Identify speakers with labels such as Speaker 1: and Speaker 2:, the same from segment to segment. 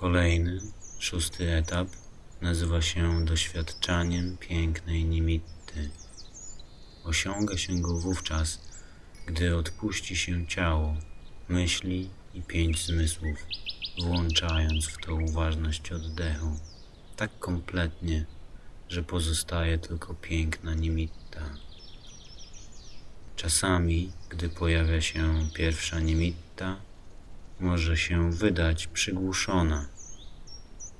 Speaker 1: Kolejny, szósty etap nazywa się doświadczaniem pięknej nimitty. Osiąga się go wówczas, gdy odpuści się ciało, myśli i pięć zmysłów, włączając w to uważność oddechu tak kompletnie, że pozostaje tylko piękna nimitta. Czasami, gdy pojawia się pierwsza nimitta, może się wydać przygłuszona.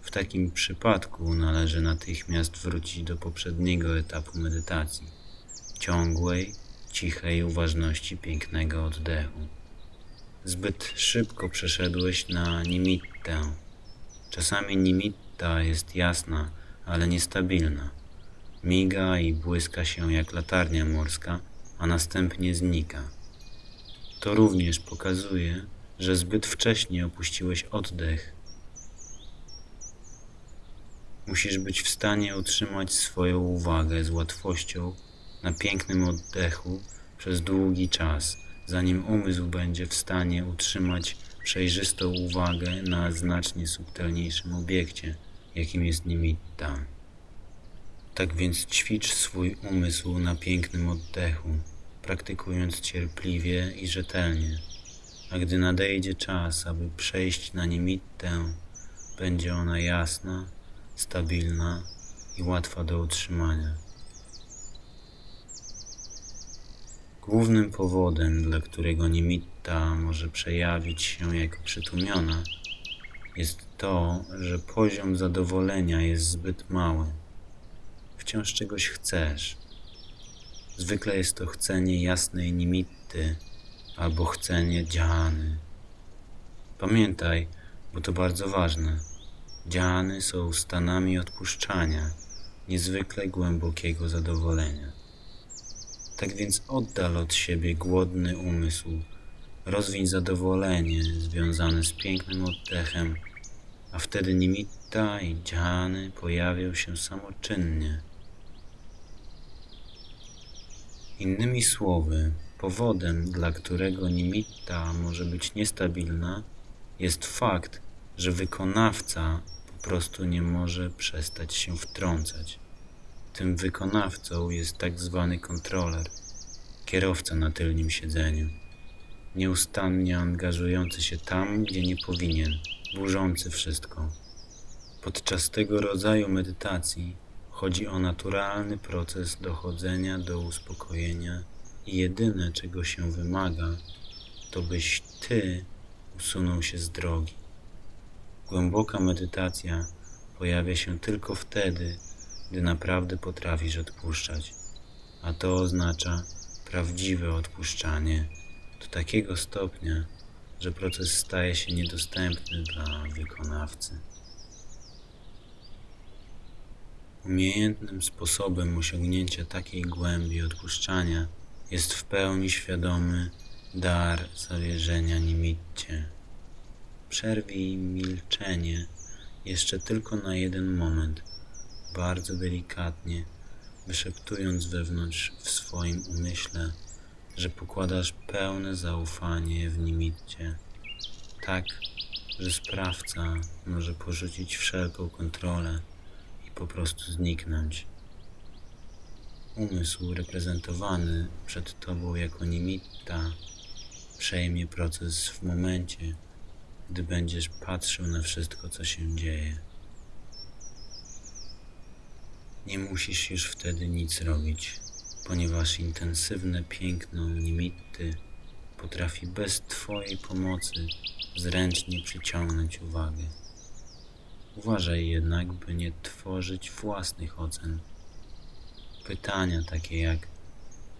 Speaker 1: W takim przypadku należy natychmiast wrócić do poprzedniego etapu medytacji ciągłej, cichej uważności pięknego oddechu. Zbyt szybko przeszedłeś na nimittę. Czasami nimitta jest jasna, ale niestabilna. Miga i błyska się jak latarnia morska, a następnie znika. To również pokazuje, że zbyt wcześnie opuściłeś oddech. Musisz być w stanie utrzymać swoją uwagę z łatwością na pięknym oddechu przez długi czas, zanim umysł będzie w stanie utrzymać przejrzystą uwagę na znacznie subtelniejszym obiekcie, jakim jest nimitta. Tak więc ćwicz swój umysł na pięknym oddechu, praktykując cierpliwie i rzetelnie. A gdy nadejdzie czas, aby przejść na nimittę, będzie ona jasna, stabilna i łatwa do utrzymania. Głównym powodem, dla którego nimitta może przejawić się jako przytłumiona, jest to, że poziom zadowolenia jest zbyt mały. Wciąż czegoś chcesz. Zwykle jest to chcenie jasnej nimitty albo chcenie dziany. Pamiętaj, bo to bardzo ważne. Dziany są stanami odpuszczania, niezwykle głębokiego zadowolenia. Tak więc oddal od siebie głodny umysł, rozwiń zadowolenie związane z pięknym oddechem, a wtedy nimitta i dziany pojawią się samoczynnie. Innymi słowy, powodem, dla którego nimitta może być niestabilna, jest fakt, że wykonawca po prostu nie może przestać się wtrącać. Tym wykonawcą jest tak zwany kontroler, kierowca na tylnym siedzeniu, nieustannie angażujący się tam, gdzie nie powinien, burzący wszystko. Podczas tego rodzaju medytacji chodzi o naturalny proces dochodzenia do uspokojenia jedyne, czego się wymaga, to byś ty usunął się z drogi. Głęboka medytacja pojawia się tylko wtedy, gdy naprawdę potrafisz odpuszczać, a to oznacza prawdziwe odpuszczanie do takiego stopnia, że proces staje się niedostępny dla wykonawcy. Umiejętnym sposobem osiągnięcia takiej głębi odpuszczania jest w pełni świadomy dar zawierzenia nimitcie. Przerwij milczenie jeszcze tylko na jeden moment, bardzo delikatnie, wyszeptując wewnątrz w swoim umyśle, że pokładasz pełne zaufanie w nimitcie, tak, że sprawca może porzucić wszelką kontrolę i po prostu zniknąć. Umysł reprezentowany przed Tobą jako nimitta przejmie proces w momencie, gdy będziesz patrzył na wszystko, co się dzieje. Nie musisz już wtedy nic robić, ponieważ intensywne piękno nimitty potrafi bez Twojej pomocy zręcznie przyciągnąć uwagę. Uważaj jednak, by nie tworzyć własnych ocen. Pytania takie jak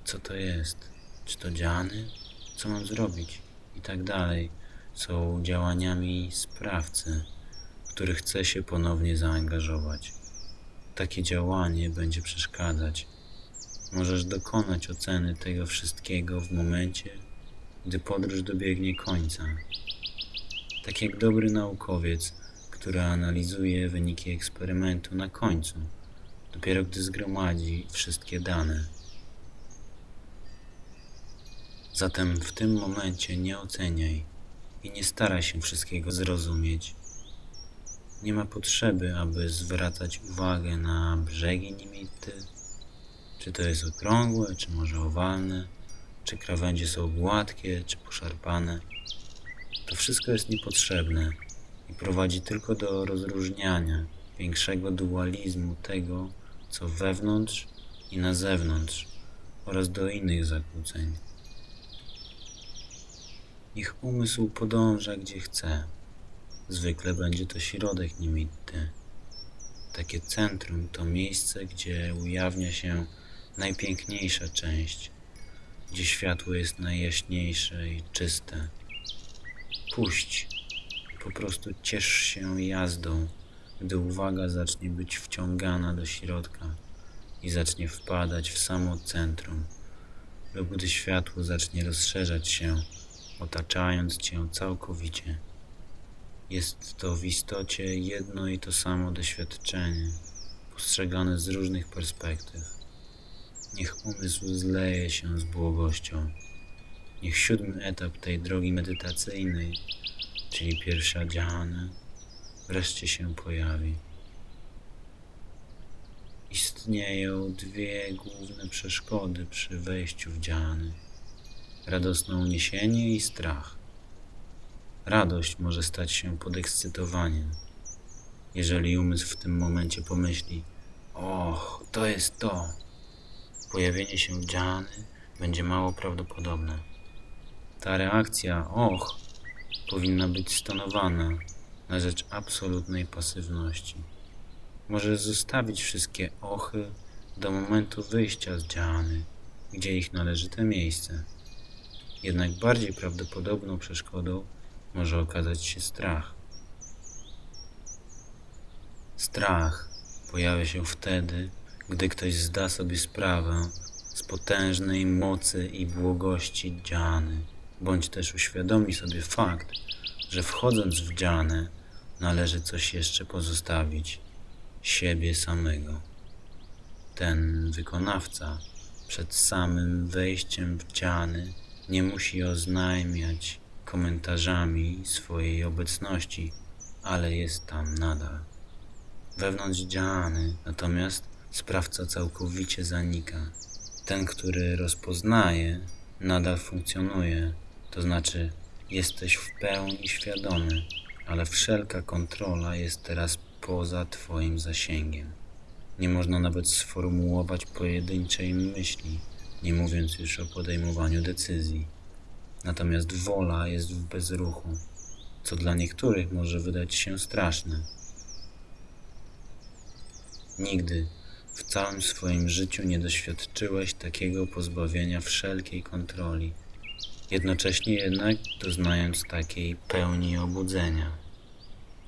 Speaker 1: co to jest, czy to dziany, co mam zrobić i tak dalej są działaniami sprawcy, który chce się ponownie zaangażować. Takie działanie będzie przeszkadzać. Możesz dokonać oceny tego wszystkiego w momencie, gdy podróż dobiegnie końca. Tak jak dobry naukowiec, który analizuje wyniki eksperymentu na końcu, dopiero gdy zgromadzi wszystkie dane. Zatem w tym momencie nie oceniaj i nie staraj się wszystkiego zrozumieć. Nie ma potrzeby, aby zwracać uwagę na brzegi Nimitty, czy to jest okrągłe, czy może owalne, czy krawędzie są gładkie, czy poszarpane. To wszystko jest niepotrzebne i prowadzi tylko do rozróżniania, większego dualizmu tego, co wewnątrz i na zewnątrz, oraz do innych zakłóceń. Niech umysł podąża gdzie chce. Zwykle będzie to środek nimitty. Takie centrum to miejsce, gdzie ujawnia się najpiękniejsza część, gdzie światło jest najjaśniejsze i czyste. Puść po prostu ciesz się jazdą, gdy uwaga zacznie być wciągana do środka i zacznie wpadać w samo centrum, lub gdy światło zacznie rozszerzać się, otaczając cię całkowicie. Jest to w istocie jedno i to samo doświadczenie, postrzegane z różnych perspektyw. Niech umysł zleje się z błogością. Niech siódmy etap tej drogi medytacyjnej, czyli pierwsza dżhana, wreszcie się pojawi. Istnieją dwie główne przeszkody przy wejściu w dżhany. Radosne uniesienie i strach. Radość może stać się podekscytowaniem. Jeżeli umysł w tym momencie pomyśli, och, to jest to, pojawienie się dżhany będzie mało prawdopodobne. Ta reakcja, och, powinna być stonowana na rzecz absolutnej pasywności. Możesz zostawić wszystkie ochy do momentu wyjścia z dżhany, gdzie ich należyte miejsce. Jednak bardziej prawdopodobną przeszkodą może okazać się strach. Strach pojawia się wtedy, gdy ktoś zda sobie sprawę z potężnej mocy i błogości dżhany, bądź też uświadomi sobie fakt, że wchodząc w dżhanę należy coś jeszcze pozostawić siebie samego. Ten wykonawca przed samym wejściem w dżhany nie musi oznajmiać komentarzami swojej obecności, ale jest tam nadal. Wewnątrz dżhany natomiast sprawca całkowicie zanika. Ten, który rozpoznaje, nadal funkcjonuje, to znaczy jesteś w pełni świadomy, ale wszelka kontrola jest teraz poza Twoim zasięgiem. Nie można nawet sformułować pojedynczej myśli, nie mówiąc już o podejmowaniu decyzji. Natomiast wola jest w bezruchu, co dla niektórych może wydać się straszne. Nigdy w całym swoim życiu nie doświadczyłeś takiego pozbawienia wszelkiej kontroli, jednocześnie jednak doznając takiej pełni obudzenia.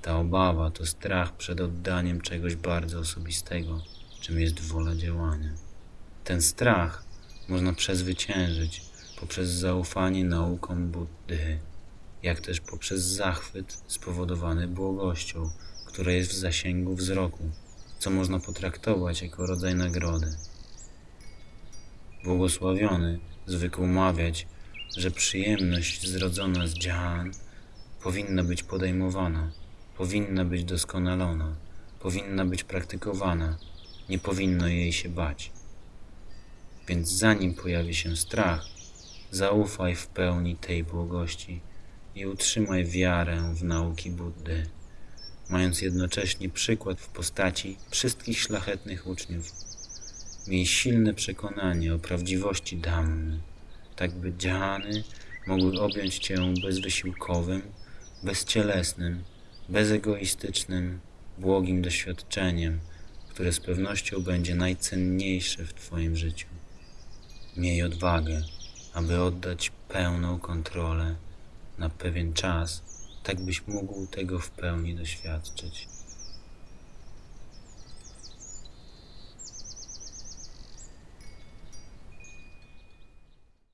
Speaker 1: Ta obawa to strach przed oddaniem czegoś bardzo osobistego, czym jest wola działania. Ten strach można przezwyciężyć poprzez zaufanie naukom Buddy, jak też poprzez zachwyt spowodowany błogością, która jest w zasięgu wzroku, co można potraktować jako rodzaj nagrody. Błogosławiony zwykł mawiać, że przyjemność zrodzona z dżhan powinna być podejmowana, powinna być doskonalona, powinna być praktykowana, nie powinno jej się bać. Więc zanim pojawi się strach, zaufaj w pełni tej błogości i utrzymaj wiarę w nauki Buddy, mając jednocześnie przykład w postaci wszystkich szlachetnych uczniów. Miej silne przekonanie o prawdziwości Dhammy, tak by dżhany mogły objąć Cię bezwysiłkowym, bezcielesnym, bezegoistycznym, błogim doświadczeniem, które z pewnością będzie najcenniejsze w Twoim życiu. Miej odwagę, aby oddać pełną kontrolę na pewien czas, tak byś mógł tego w pełni doświadczyć.